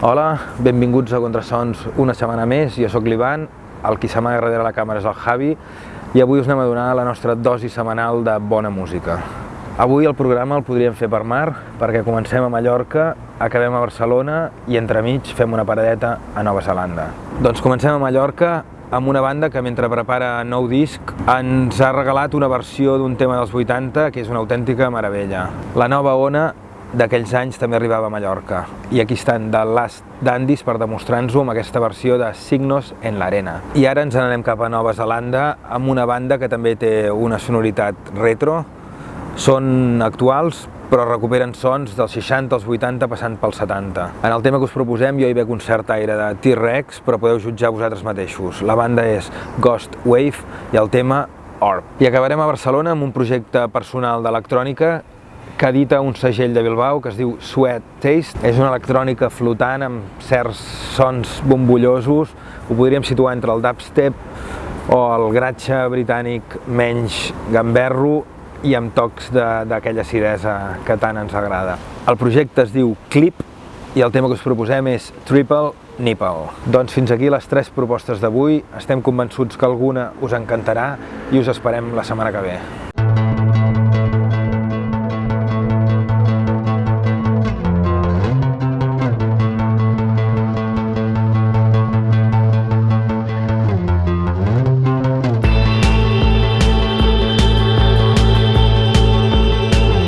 Hola, benvinguts a Contrasons una setmana més, jo sóc l'Ivan, el qui s'amaga darrere la càmera és el Javi i avui us anem a donar la nostra dosi setmanal de bona música. Avui el programa el podríem fer per mar perquè comencem a Mallorca, acabem a Barcelona i entremig fem una paradeta a Nova Zelanda. Doncs comencem a Mallorca amb una banda que mentre prepara nou disc ens ha regalat una versió d'un tema dels 80 que és una autèntica meravella. La nova ona d'aquells anys també arribava a Mallorca. I aquí estan The Last Dandies per demostrar-nos-ho amb aquesta versió de Signos en l'Arena. I ara ens n'anem cap a Nova Zelanda amb una banda que també té una sonoritat retro. Són actuals, però recuperen sons dels 60 als 80 passant pels 70. En el tema que us proposem jo hi veig un cert aire de T-Rex, però podeu jutjar vosaltres mateixos. La banda és Ghost Wave i el tema Orb. I acabarem a Barcelona amb un projecte personal d'electrònica que edita un segell de Bilbao que es diu Sweat Taste. És una electrònica flotant amb certs sons bombollosos, ho podríem situar entre el dubstep o el gratxa britànic menys gamberro i amb tocs d'aquella acidesa que tant ens agrada. El projecte es diu Clip i el tema que us proposem és Triple Nipple. Doncs fins aquí les tres propostes d'avui, estem convençuts que alguna us encantarà i us esperem la setmana que ve.